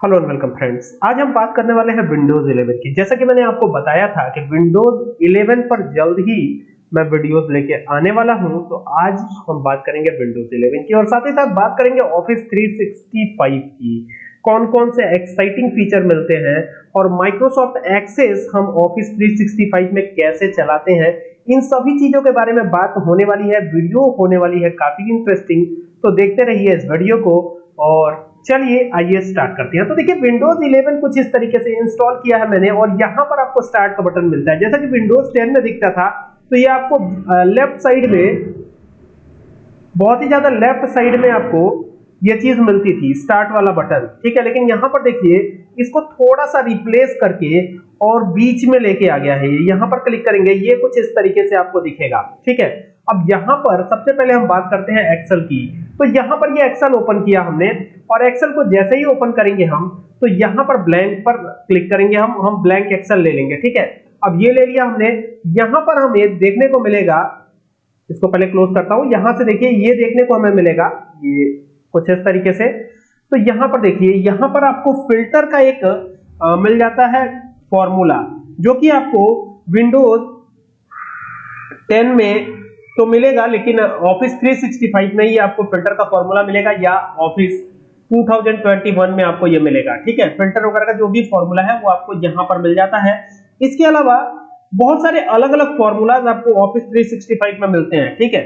Hello and welcome friends आज हम बात करने वाले हैं विंडोज़ 11 की। जैसा कि मैंने आपको बताया था कि विंडोज़ 11 पर जल्द ही मैं वीडियोस लेके आने वाला हूँ तो आज हम बात करेंगे विंडोज़ 11 की और साथ ही साथ बात करेंगे ऑफ़िस 365 की। कौन कौन से एक्साइटिंग फीचर मिलते हैं और माइक्रोसॉफ्ट एक्सेस हम ऑफ़िस 365 में कैसे चलाते हैं, इन सभी चीज़ों के बारे में बात होने वाली है वीडियो होने वाली है, काफ़ी इंटरेस्टिंग तो देखते रहिए इस वीडियो को और चलिए आइए स्टार्ट करते हैं। तो देखिए विंडोज़ 11 कुछ इस तरीके से इंस्टॉल किया है मैंने और यहाँ पर आपको स्टार्ट का बटन मिलता है। जैसा कि विंडोज़ 10 में दिखता था तो ये आपको लेफ़्ट साइड में, बहुत ही ज़्यादा लेफ़्ट साइड में आपको ये चीज़ मिलती थी स्टार्ट वाला बटन ठीक है, लेकिन यहाँ पर देखिए, इसको थोड़ा सा रिप्लेस करके और बीच में लेके आ गया है। यहाँ पर क्लिक करेंगे, ये कुछ इस तरीके से आपको दिखेगा। ठीक है, अब यहाँ पर सबसे पहले हम बात करते हैं एक्सेल की। तो यहाँ पर ये एक्सेल ओपन किया हमने और एक्सेल को जैसे ही ओपन करेंगे हम तो यहाँ पर ब्लैंक पर क्लिक करेंगे हम हम ब्लैंक एक्सेल ले लेंगे ठीक है? अब ये ले लिया हमने यहाँ पर हमें देखने को मिलेगा इसको पहले क्लोज करता हूँ यहाँ से देखिए ये देखने को हमें मिलेगा ये कुछ इस तरीके से तो यहाँ पर देखिए यहाँ पर आपको फ़िल्टर का एक आ, मिल जाता है फॉर्मूला जो कि आपको विंडोज़ 10 में तो मिलेगा, लेकिन ऑफ़िस 365 में ही आपको फ़िल्टर का फॉर्मूला मिलेगा या ऑफ़िस 2021 में आपको ये मिलेगा, ठीक है? फ़िल्टर वगैरह का जो भी फॉर्मूला है, वो आपको यहाँ पर मिल जाता है। इसके अलावा, बहुत सारे अलग अलग फॉर्मूलाज आपको ऑफ़िस 365 में मिलते हैं, ठीक है?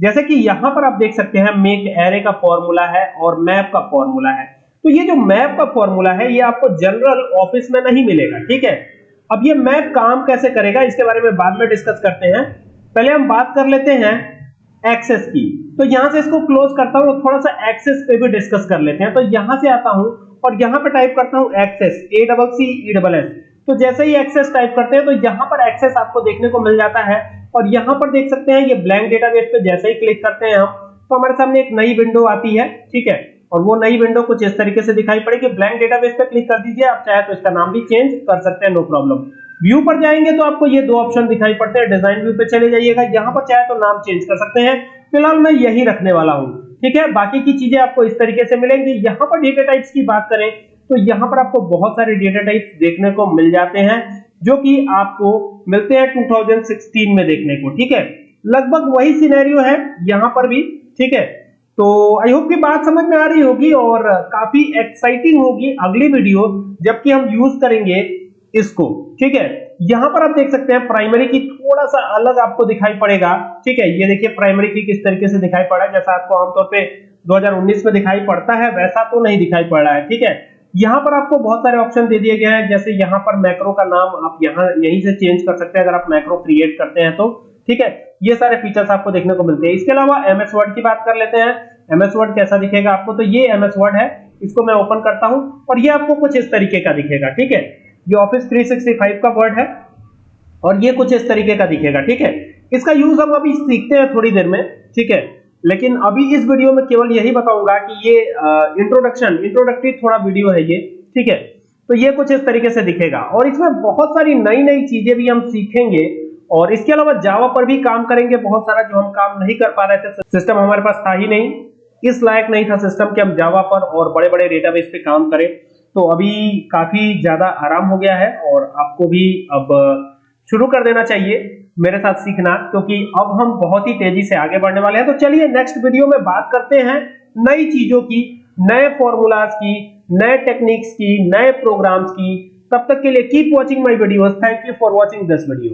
जैसे कि यहाँ पर आप देख सकते हैं मेक एरे का फॉर्मूला है और मैप का फॉर्मूला है। तो ये जो मैप का फॉर्मूला है, ये आपको जनरल ऑफ़िस में नहीं मिलेगा, ठीक है? अब ये मैप काम कैसे करेगा, इसके बारे में बाद में डिस्कस करते हैं। पहले हम बात कर लेते हैं एक्सेस की। तो यहाँ से इसको क्लोज करता हूँ थोड़ा सा एक्सेस पे भी डिस्कस कर लेते हैं। तो यहाँ से आता हूँ और यहाँ पे टाइप करता हूँ access A double C E double S तो जैसे ही एक्सेस टाइप करते हैं तो यहाँ पर एक्सेस आपको देखने को मिल जाता है और यहाँ पर देख सकते हैं ये ब्लैंक डेटाबेस पे जैसे ही क्लिक करते हैं हम तो हमारे सामने एक नई विंडो आती है, ठीक है? और वो नई विंडो कुछ इस तरीके से दिखाई पड़ेगी। ब्लैंक डेटाबेस पे क्लिक कर दीजिए, आप चाहे तो इसका नाम भी चेंज कर सकते हैं नो प्रॉब्लम व्यू पर जाएँगे तो आपको ये दो ऑप्शन दिखाई पड़ते हैं। डिज़ाइन व्यू पे चले जाइएगा। यहाँ पर चाहे तो नाम चेंज कर सकते हैं। फ़िलहाल मैं यही रखने वाला हूँ। ठीक है? बाकी की चीज़ें आपको इस तरीके से मिलेंगी। यहाँ पर डेटा टाइप्स की बात करें तो यहाँ पर आपको बहुत सारे डेटा टाइप्स देखने को मिल जाते हैं, जो कि आपको मिलते हैं 2016 में देखने को। ठीक है? लगभग वही सिनेरियो है यहाँ पर भी। ठीक है? तो आई होप की बात समझ में आ रही होगी और काफ़ी एक्साइटिंग होगी अगली वीडियो जबकि हम यूज़ करेंगे इसको, ठीक है? यहाँ पर आप देख सकते हैं प्राइमरी की थोड़ा सा अलग आपको दिखाई पड़ेगा, ठीक है? ये देखिए प्राइमरी की किस तरीके से दिखाई पड़ा है। जैसा आपको आमतौर पे 2019 में दिखाई पड़ता है, वैसा तो नहीं दिखाई पड़ रहा है, ठीक है? यहाँ पर आपको बहुत सारे ऑप्शन दे दिए गए हैं, जैसे यहाँ पर मैक्रो का नाम आप यहाँ, यहीं से चेंज कर सकते हैं, अगर आप मैक्रो क्रिएट करते हैं तो ठीक है? ये सारे फीचर्स आपको देखने को मिलते हैं। इसके अलावा एमएस वर्ड की बात कर लेते हैं। एमएस वर्ड कैसा दिखेगा आपको? तो ये एमएस वर्ड है, इसको मैं ओपन करता हूँ, और ये आपको कुछ इस तरीके का दिखेगा, ठीक है? ये ऑफ़िस 365 का वर्ड है और ये कुछ इस तरीके का दिखेगा, ठीक है? इसका यूज़ हम अभी सीखते हैं थोड़ी देर में, ठीक है? लेकिन अभी इस वीडियो में केवल यही बताऊँगा कि ये इंट्रोडक्शन इंट्रोडक्टरी थोड़ा वीडियो है ये, ठीक है? तो ये कुछ इस तरीके से दिखेगा। और इसमें बहुत सारी नई नई चीज़ें भी हम सीखेंगे और इसके अलावा जावा पर भी काम करेंगे, बहुत सारा जो हम काम नहीं कर पा रहे थे सिस्टम हमारे पास था ही नहीं। इस लायक नहीं था सिस्टम कि हम जावा पर और बड़े बड़े डेटाबेस पे काम करें। तो अभी काफ़ी ज़्यादा आराम हो गया है और आपको भी अब शुरू कर देना चाहिए मेरे साथ सीखना, क्योंकि अब हम बहुत ही तेज़ी से आगे बढ़ने वाले हैं। तो चलिए नेक्स्ट वीडियो में बात करते हैं नई चीज़ों की, नए फॉर्मूलाज की, नए टेक्निक्स की, नए प्रोग्राम्स की। तब तक के लिए keep watching my videos thank you for watching this video